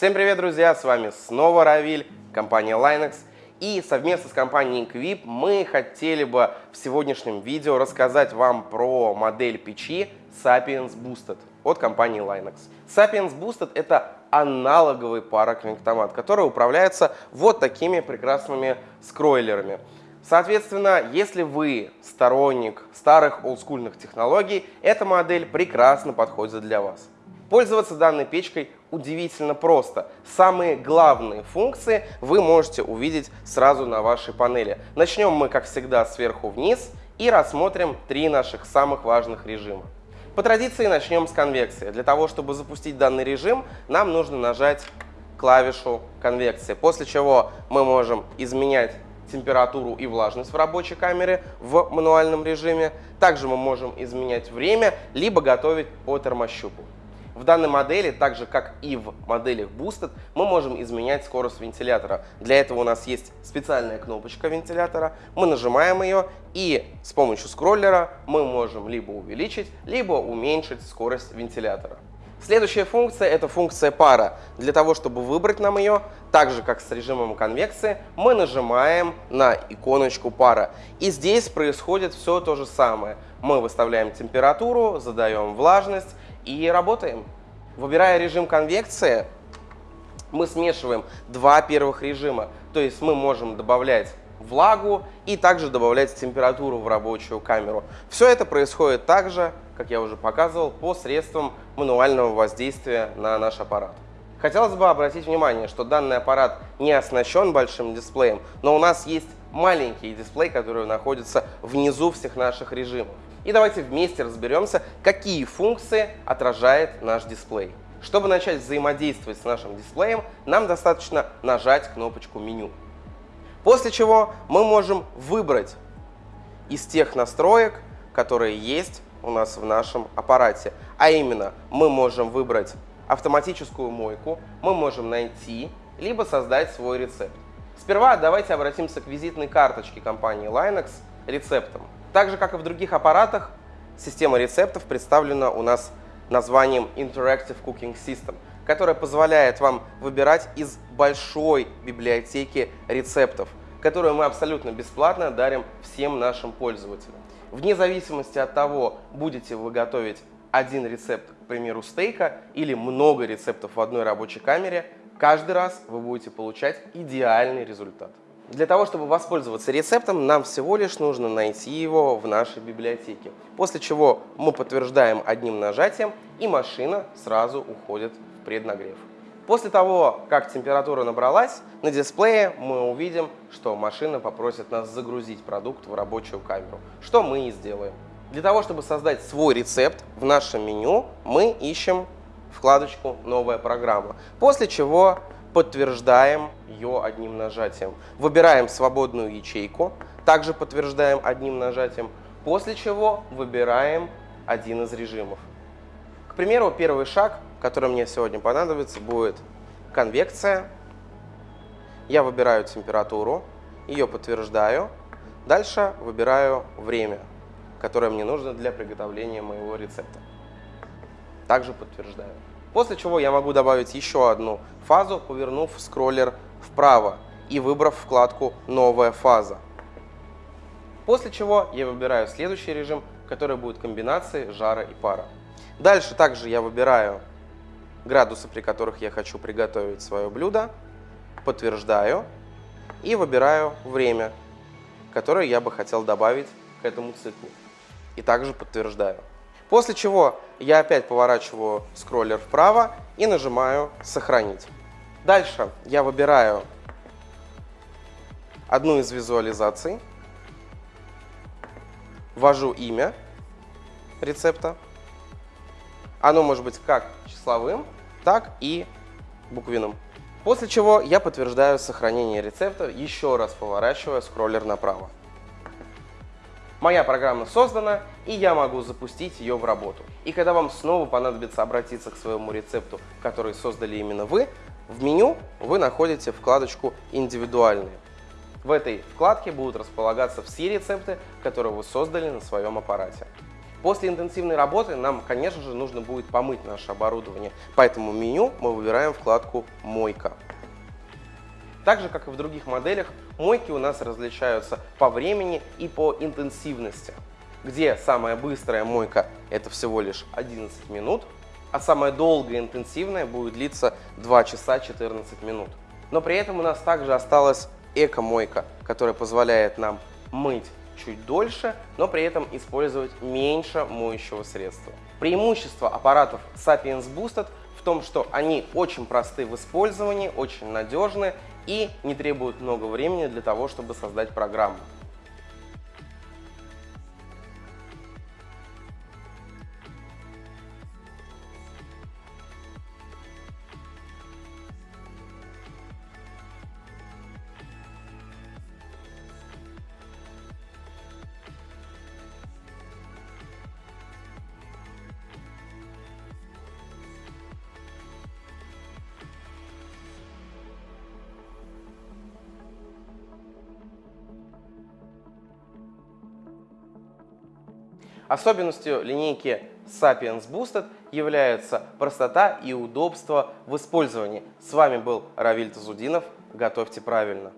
Всем привет, друзья! С вами снова Равиль, компания Linux. И совместно с компанией Equip мы хотели бы в сегодняшнем видео рассказать вам про модель печи Sapiens Boosted от компании Linux. Sapiens Boosted — это аналоговый пароконвектомат, который управляется вот такими прекрасными скройлерами. Соответственно, если вы сторонник старых олдскульных технологий, эта модель прекрасно подходит для вас. Пользоваться данной печкой удивительно просто. Самые главные функции вы можете увидеть сразу на вашей панели. Начнем мы, как всегда, сверху вниз и рассмотрим три наших самых важных режима. По традиции начнем с конвекции. Для того, чтобы запустить данный режим, нам нужно нажать клавишу конвекции, после чего мы можем изменять температуру и влажность в рабочей камере в мануальном режиме. Также мы можем изменять время, либо готовить по термощупу. В данной модели, так же как и в моделях Boosted, мы можем изменять скорость вентилятора. Для этого у нас есть специальная кнопочка вентилятора. Мы нажимаем ее и с помощью скроллера мы можем либо увеличить, либо уменьшить скорость вентилятора. Следующая функция – это функция пара. Для того, чтобы выбрать нам ее, так же как с режимом конвекции, мы нажимаем на иконочку пара. И здесь происходит все то же самое. Мы выставляем температуру, задаем влажность и работаем. Выбирая режим конвекции, мы смешиваем два первых режима. То есть мы можем добавлять влагу и также добавлять температуру в рабочую камеру. Все это происходит также, как я уже показывал, посредством мануального воздействия на наш аппарат. Хотелось бы обратить внимание, что данный аппарат не оснащен большим дисплеем, но у нас есть маленький дисплей, который находится внизу всех наших режимов. И давайте вместе разберемся, какие функции отражает наш дисплей. Чтобы начать взаимодействовать с нашим дисплеем, нам достаточно нажать кнопочку меню. После чего мы можем выбрать из тех настроек, которые есть у нас в нашем аппарате. А именно, мы можем выбрать автоматическую мойку, мы можем найти, либо создать свой рецепт. Сперва давайте обратимся к визитной карточке компании Linux рецептом. Так же, как и в других аппаратах, система рецептов представлена у нас названием Interactive Cooking System, которая позволяет вам выбирать из большой библиотеки рецептов, которую мы абсолютно бесплатно дарим всем нашим пользователям. Вне зависимости от того, будете вы готовить один рецепт, к примеру, стейка, или много рецептов в одной рабочей камере, каждый раз вы будете получать идеальный результат. Для того, чтобы воспользоваться рецептом, нам всего лишь нужно найти его в нашей библиотеке. После чего мы подтверждаем одним нажатием, и машина сразу уходит в преднагрев. После того, как температура набралась, на дисплее мы увидим, что машина попросит нас загрузить продукт в рабочую камеру, что мы и сделаем. Для того, чтобы создать свой рецепт в нашем меню, мы ищем вкладочку «Новая программа», после чего подтверждаем ее одним нажатием. Выбираем свободную ячейку, также подтверждаем одним нажатием, после чего выбираем один из режимов. К примеру, первый шаг, который мне сегодня понадобится, будет конвекция. Я выбираю температуру, ее подтверждаю. Дальше выбираю время, которое мне нужно для приготовления моего рецепта. Также подтверждаю. После чего я могу добавить еще одну фазу, повернув скроллер вправо и выбрав вкладку «Новая фаза». После чего я выбираю следующий режим, который будет комбинацией жара и пара. Дальше также я выбираю градусы, при которых я хочу приготовить свое блюдо, подтверждаю и выбираю время, которое я бы хотел добавить к этому циклу. И также подтверждаю. После чего я опять поворачиваю скроллер вправо и нажимаю «Сохранить». Дальше я выбираю одну из визуализаций, ввожу имя рецепта. Оно может быть как числовым, так и буквенным. После чего я подтверждаю сохранение рецепта, еще раз поворачивая скроллер направо. Моя программа создана, и я могу запустить ее в работу. И когда вам снова понадобится обратиться к своему рецепту, который создали именно вы, в меню вы находите вкладочку «Индивидуальные». В этой вкладке будут располагаться все рецепты, которые вы создали на своем аппарате. После интенсивной работы нам, конечно же, нужно будет помыть наше оборудование, поэтому меню мы выбираем вкладку «Мойка». Так же, как и в других моделях, мойки у нас различаются по времени и по интенсивности, где самая быстрая мойка – это всего лишь 11 минут, а самая долгая интенсивная будет длиться 2 часа 14 минут. Но при этом у нас также осталась эко-мойка, которая позволяет нам мыть чуть дольше, но при этом использовать меньше моющего средства. Преимущество аппаратов Sapiens Boosted в том, что они очень просты в использовании, очень надежны и не требуют много времени для того, чтобы создать программу. Особенностью линейки Sapiens Boosted является простота и удобство в использовании. С вами был Равиль Тазудинов. Готовьте правильно.